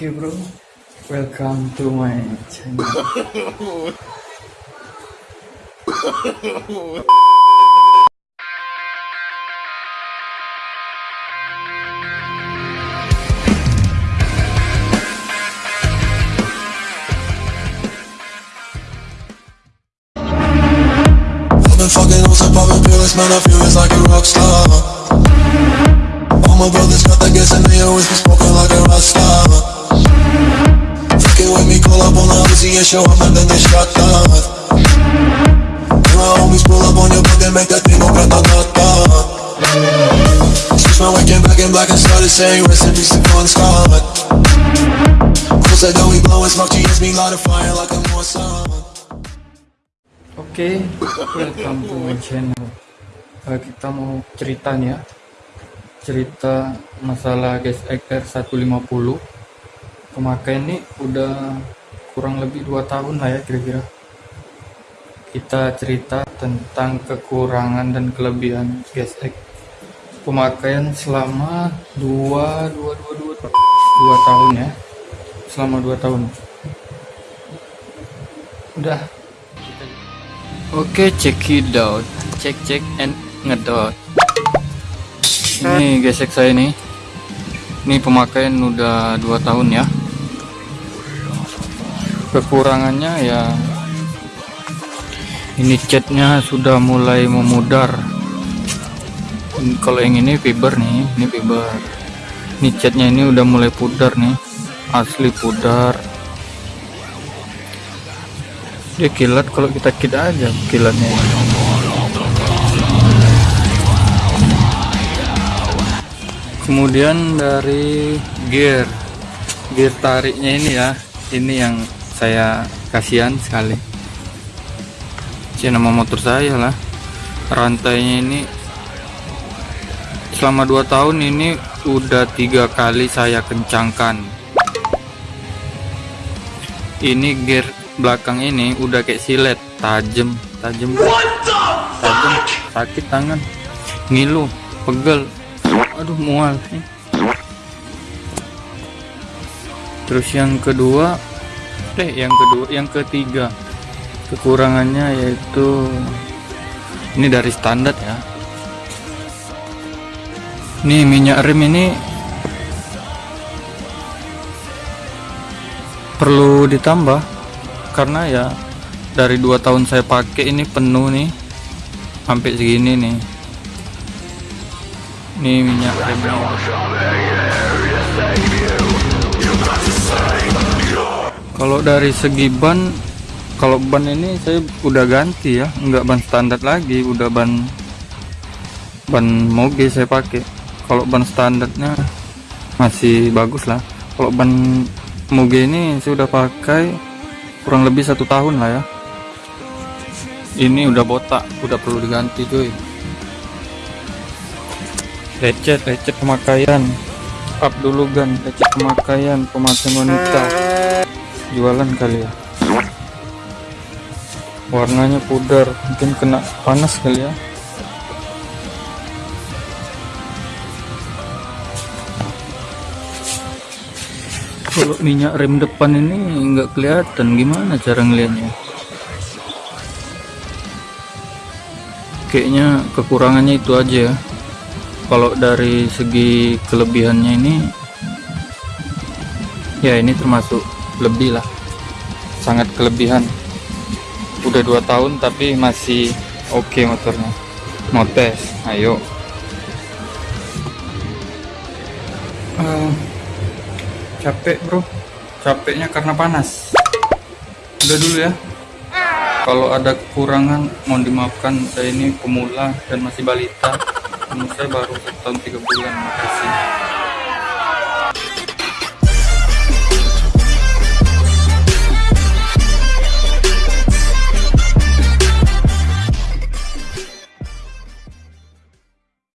Oke bro, welcome to my channel. Fucking on some poppin' pills, man, I feel it's like a rock star All my brothers got that gas and they always been smoking like a rock star and then get shot down And my homies pull up on your block and make that thing go grata-grata Switch my waking back in black and started saying rest in peace to Bon Scott Close that door, we blowin' smoke, GS me light a fire like a Mossad Oke, welcome to my channel. Eh, kita mau cerita nih ya, cerita masalah gas XR 150. Pemakaian ini udah kurang lebih 2 tahun lah ya kira-kira. Kita cerita tentang kekurangan dan kelebihan gas X. Pemakaian selama 2 2 2 2 2 tahun ya. Selama 2 tahun. Udah Oke, check it out. Cek cek and ngedot. Ini gesek saya nih. Ini pemakaian udah 2 tahun ya. Kekurangannya ya ini catnya sudah mulai memudar. Ini- Kalau yang ini fiber nih, ini fiber. Ini catnya ini udah mulai pudar nih. Asli pudar. dia kilat kalau kita kit aja kilatnya kemudian dari gear gear tariknya ini ya ini yang saya kasihan sekali. Ini nama motor saya lah. Rantainya ini selama 2 tahun ini udah tiga kali saya kencangkan. Ini gear belakang ini udah kayak silet tajam tajam. Tajam sakit tangan ngilu pegel. Aduh mual terus yang kedua eh yang kedua yang ketiga. Kekurangannya yaitu ini dari standar ya. Ini minyak rem ini perlu ditambah karena ya dari dua tahun saya pakai ini penuh nih sampai segini nih. Ini minyak remnya kalau dari segi ban kalau ban ini saya udah ganti ya. Nggak ban standar lagi udah ban ban moge saya pakai. Kalau ban standarnya masih bagus lah. Kalau ban moge ini saya udah pakai kurang lebih satu tahun lah ya. Ini udah botak udah perlu diganti cuy. Lecet lecet pemakaian. Up dulu gan. Lecet pemakaian pemakaian wanita jualan kali ya. Warnanya pudar mungkin kena panas kali ya. Kalau minyak rem depan ini nggak kelihatan gimana cara ngelihatnya kayaknya kekurangannya itu aja ya. Kalau dari segi kelebihannya ini ya ini termasuk lebih lah. Sangat kelebihan. Udah dua tahun tapi masih oke okay motornya. Mau tes ayo. Eh, capek bro. Capeknya karena panas. Udah dulu ya. Kalau ada kekurangan mohon dimaafkan. Saya ini pemula dan masih balita. Saya baru satu tahun tiga bulan. Makasih